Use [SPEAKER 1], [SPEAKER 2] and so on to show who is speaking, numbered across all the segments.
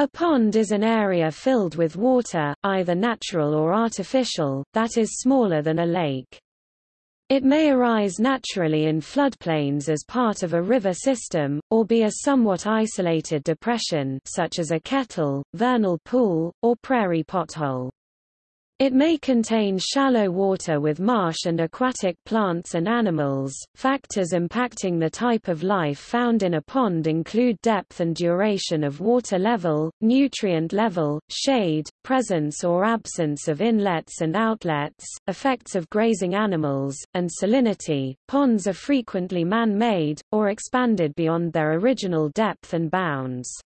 [SPEAKER 1] A pond is an area filled with water, either natural or artificial, that is smaller than a lake. It may arise naturally in floodplains as part of a river system, or be a somewhat isolated depression such as a kettle, vernal pool, or prairie pothole. It may contain shallow water with marsh and aquatic plants and animals. Factors impacting the type of life found in a pond include depth and duration of water level, nutrient level, shade, presence or absence of inlets and outlets, effects of grazing animals, and salinity. Ponds are frequently man-made, or expanded beyond their original depth and bounds.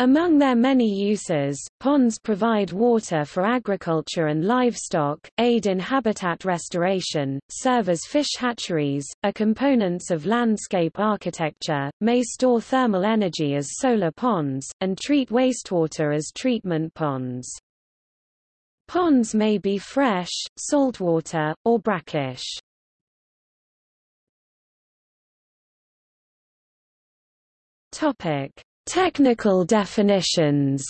[SPEAKER 1] Among their many uses, ponds provide water for agriculture and livestock, aid in habitat restoration, serve as fish hatcheries, are components of landscape architecture, may store thermal energy as solar ponds, and treat wastewater as treatment ponds. Ponds may be fresh, saltwater, or brackish. Topic. Technical definitions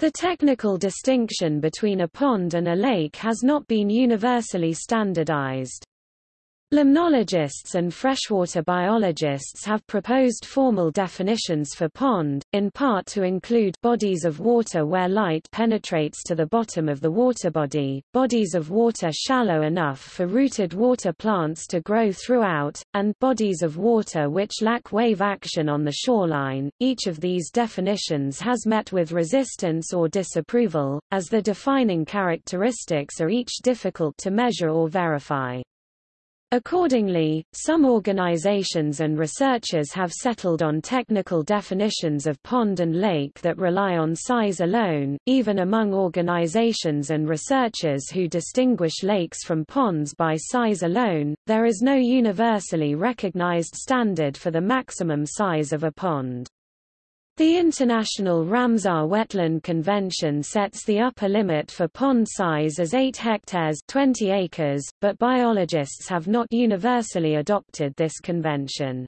[SPEAKER 1] The technical distinction between a pond and a lake has not been universally standardized. Limnologists and freshwater biologists have proposed formal definitions for pond, in part to include bodies of water where light penetrates to the bottom of the water body, bodies of water shallow enough for rooted water plants to grow throughout, and bodies of water which lack wave action on the shoreline. Each of these definitions has met with resistance or disapproval, as the defining characteristics are each difficult to measure or verify. Accordingly, some organizations and researchers have settled on technical definitions of pond and lake that rely on size alone. Even among organizations and researchers who distinguish lakes from ponds by size alone, there is no universally recognized standard for the maximum size of a pond. The International Ramsar Wetland Convention sets the upper limit for pond size as 8 hectares 20 acres, but biologists have not universally adopted this convention.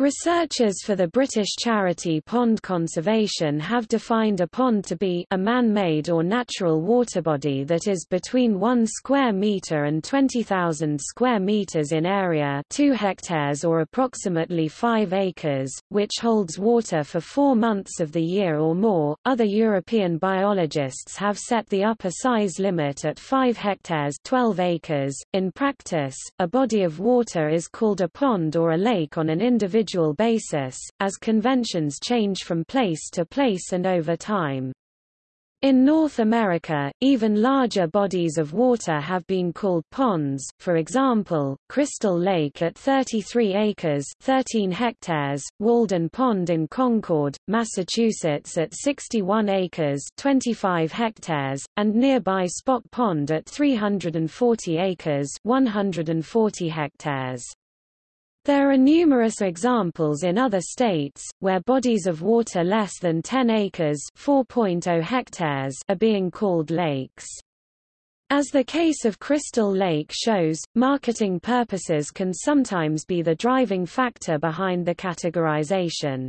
[SPEAKER 1] Researchers for the British charity Pond Conservation have defined a pond to be a man-made or natural water body that is between 1 square metre and 20,000 square metres in area 2 hectares or approximately 5 acres, which holds water for four months of the year or more. Other European biologists have set the upper size limit at 5 hectares 12 acres. In practice, a body of water is called a pond or a lake on an individual individual basis, as conventions change from place to place and over time. In North America, even larger bodies of water have been called ponds, for example, Crystal Lake at 33 acres 13 hectares, Walden Pond in Concord, Massachusetts at 61 acres 25 hectares, and nearby Spot Pond at 340 acres 140 hectares. There are numerous examples in other states, where bodies of water less than 10 acres oh hectares are being called lakes. As the case of Crystal Lake shows, marketing purposes can sometimes be the driving factor behind the categorization.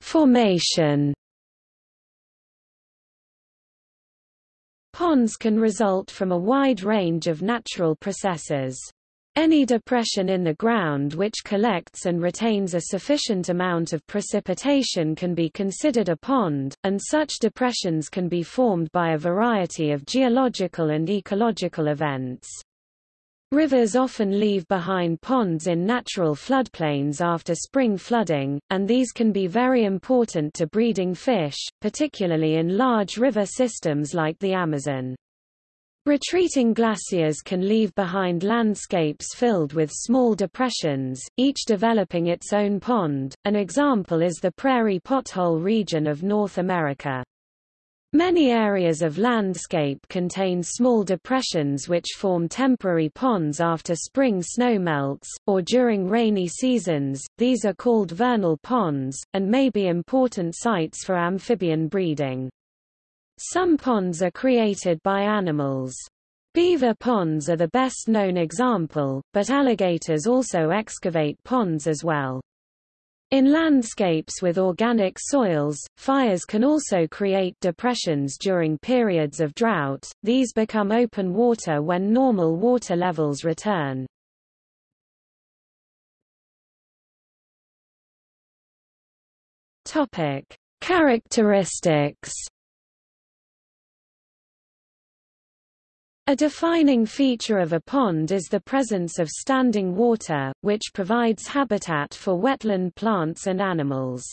[SPEAKER 1] Formation Ponds can result from a wide range of natural processes. Any depression in the ground which collects and retains a sufficient amount of precipitation can be considered a pond, and such depressions can be formed by a variety of geological and ecological events. Rivers often leave behind ponds in natural floodplains after spring flooding, and these can be very important to breeding fish, particularly in large river systems like the Amazon. Retreating glaciers can leave behind landscapes filled with small depressions, each developing its own pond. An example is the prairie pothole region of North America. Many areas of landscape contain small depressions which form temporary ponds after spring snow melts, or during rainy seasons, these are called vernal ponds, and may be important sites for amphibian breeding. Some ponds are created by animals. Beaver ponds are the best known example, but alligators also excavate ponds as well. In landscapes with organic soils, fires can also create depressions during periods of drought, these become open water when normal water levels return. Characteristics A defining feature of a pond is the presence of standing water, which provides habitat for wetland plants and animals.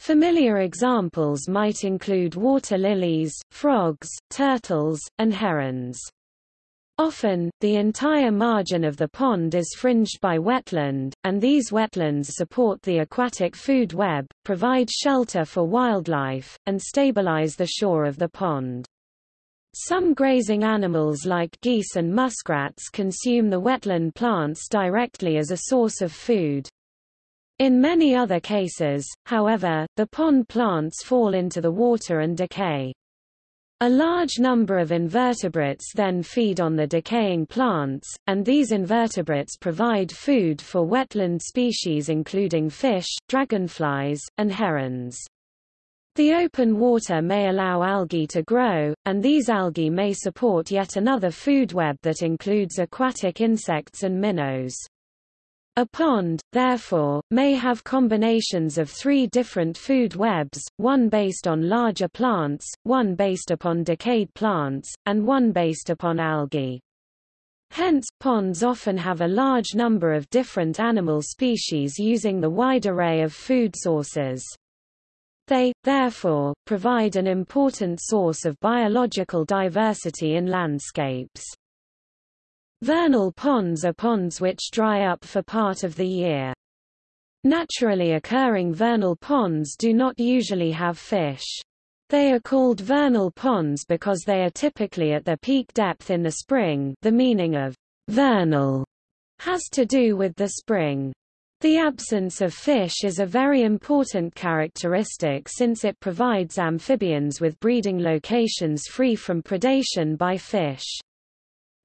[SPEAKER 1] Familiar examples might include water lilies, frogs, turtles, and herons. Often, the entire margin of the pond is fringed by wetland, and these wetlands support the aquatic food web, provide shelter for wildlife, and stabilize the shore of the pond. Some grazing animals like geese and muskrats consume the wetland plants directly as a source of food. In many other cases, however, the pond plants fall into the water and decay. A large number of invertebrates then feed on the decaying plants, and these invertebrates provide food for wetland species including fish, dragonflies, and herons. The open water may allow algae to grow, and these algae may support yet another food web that includes aquatic insects and minnows. A pond, therefore, may have combinations of three different food webs, one based on larger plants, one based upon decayed plants, and one based upon algae. Hence, ponds often have a large number of different animal species using the wide array of food sources. They, therefore, provide an important source of biological diversity in landscapes. Vernal ponds are ponds which dry up for part of the year. Naturally occurring vernal ponds do not usually have fish. They are called vernal ponds because they are typically at their peak depth in the spring the meaning of vernal has to do with the spring. The absence of fish is a very important characteristic since it provides amphibians with breeding locations free from predation by fish.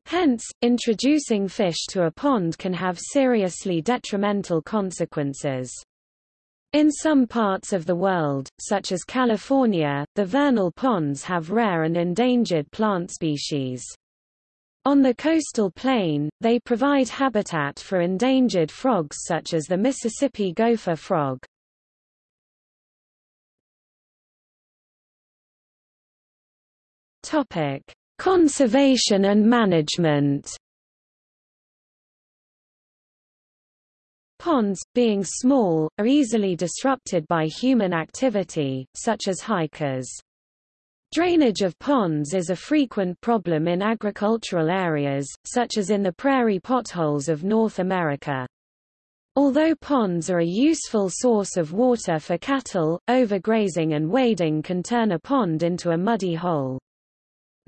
[SPEAKER 1] Hence, introducing fish to a pond can have seriously detrimental consequences. In some parts of the world, such as California, the vernal ponds have rare and endangered plant species. On the coastal plain, they provide habitat for endangered frogs such as the Mississippi gopher frog. Topic: Conservation and management. Ponds, being small, are easily disrupted by human activity, such as hikers. Drainage of ponds is a frequent problem in agricultural areas, such as in the prairie potholes of North America. Although ponds are a useful source of water for cattle, overgrazing and wading can turn a pond into a muddy hole.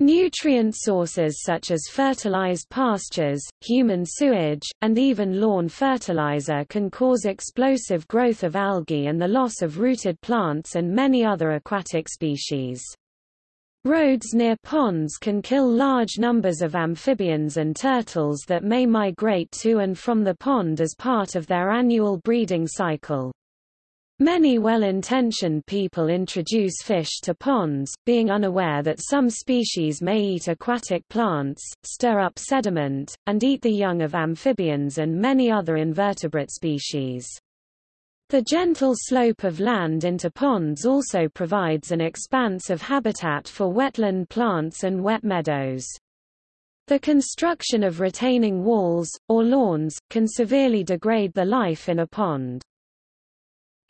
[SPEAKER 1] Nutrient sources such as fertilized pastures, human sewage, and even lawn fertilizer can cause explosive growth of algae and the loss of rooted plants and many other aquatic species. Roads near ponds can kill large numbers of amphibians and turtles that may migrate to and from the pond as part of their annual breeding cycle. Many well-intentioned people introduce fish to ponds, being unaware that some species may eat aquatic plants, stir up sediment, and eat the young of amphibians and many other invertebrate species. The gentle slope of land into ponds also provides an expanse of habitat for wetland plants and wet meadows. The construction of retaining walls, or lawns, can severely degrade the life in a pond.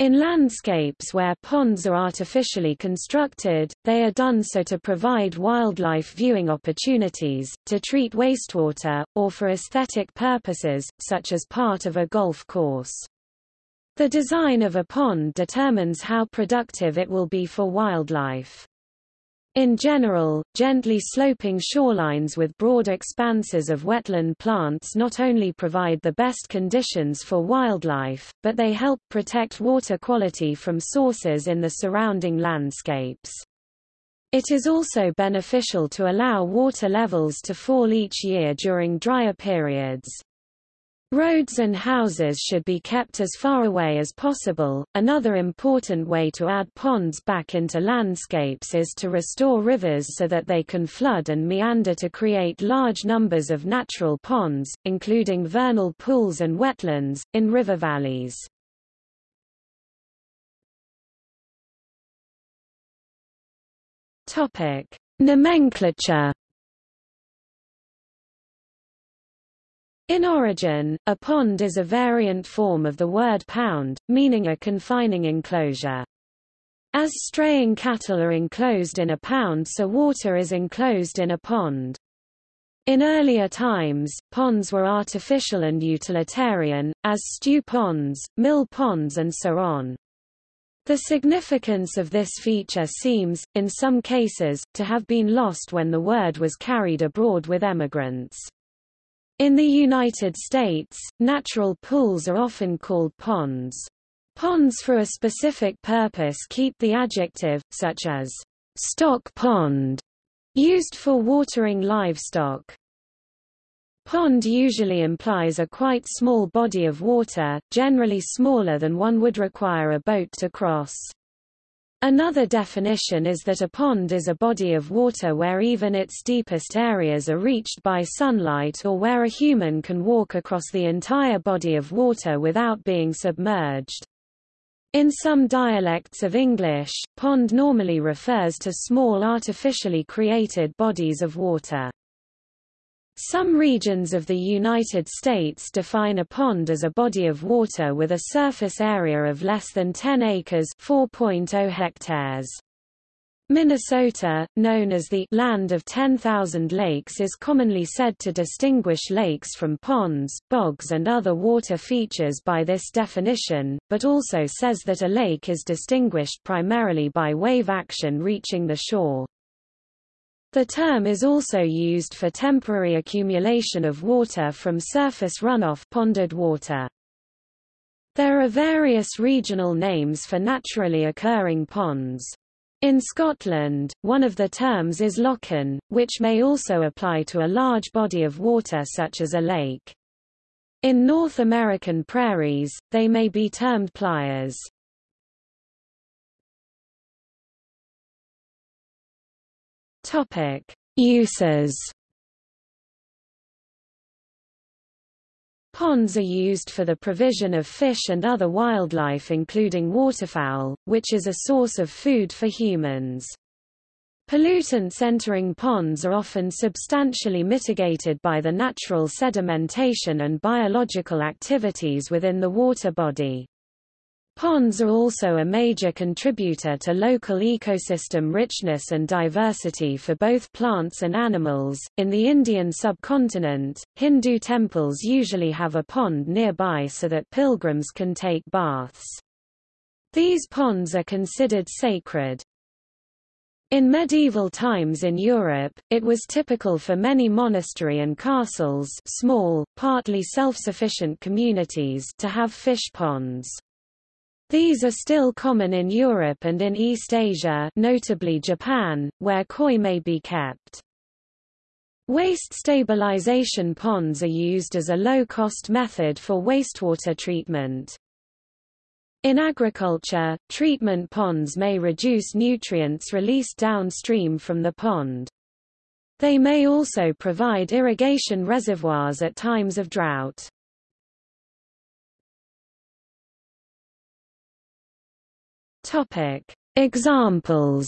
[SPEAKER 1] In landscapes where ponds are artificially constructed, they are done so to provide wildlife viewing opportunities, to treat wastewater, or for aesthetic purposes, such as part of a golf course. The design of a pond determines how productive it will be for wildlife. In general, gently sloping shorelines with broad expanses of wetland plants not only provide the best conditions for wildlife, but they help protect water quality from sources in the surrounding landscapes. It is also beneficial to allow water levels to fall each year during drier periods. Roads and houses should be kept as far away as possible. Another important way to add ponds back into landscapes is to restore rivers so that they can flood and meander to create large numbers of natural ponds, including vernal pools and wetlands, in river valleys. Topic: Nomenclature. In origin, a pond is a variant form of the word pound, meaning a confining enclosure. As straying cattle are enclosed in a pound so water is enclosed in a pond. In earlier times, ponds were artificial and utilitarian, as stew ponds, mill ponds and so on. The significance of this feature seems, in some cases, to have been lost when the word was carried abroad with emigrants. In the United States, natural pools are often called ponds. Ponds for a specific purpose keep the adjective, such as stock pond, used for watering livestock. Pond usually implies a quite small body of water, generally smaller than one would require a boat to cross. Another definition is that a pond is a body of water where even its deepest areas are reached by sunlight or where a human can walk across the entire body of water without being submerged. In some dialects of English, pond normally refers to small artificially created bodies of water. Some regions of the United States define a pond as a body of water with a surface area of less than 10 acres 4.0 hectares. Minnesota, known as the land of 10,000 lakes is commonly said to distinguish lakes from ponds, bogs and other water features by this definition, but also says that a lake is distinguished primarily by wave action reaching the shore. The term is also used for temporary accumulation of water from surface runoff ponded water. There are various regional names for naturally occurring ponds. In Scotland, one of the terms is lochan, which may also apply to a large body of water such as a lake. In North American prairies, they may be termed playas. Topic: Uses. Ponds are used for the provision of fish and other wildlife including waterfowl, which is a source of food for humans. Pollutants entering ponds are often substantially mitigated by the natural sedimentation and biological activities within the water body. Ponds are also a major contributor to local ecosystem richness and diversity for both plants and animals. In the Indian subcontinent, Hindu temples usually have a pond nearby so that pilgrims can take baths. These ponds are considered sacred. In medieval times in Europe, it was typical for many monastery and castles small, partly self-sufficient communities to have fish ponds. These are still common in Europe and in East Asia notably Japan, where koi may be kept. Waste stabilization ponds are used as a low-cost method for wastewater treatment. In agriculture, treatment ponds may reduce nutrients released downstream from the pond. They may also provide irrigation reservoirs at times of drought. Topic: Examples.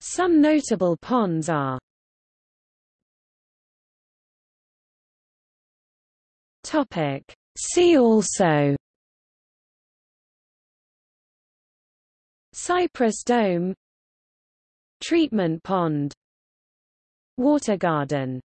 [SPEAKER 1] Some notable ponds are Topic: See also Cypress Dome Treatment Pond Water Garden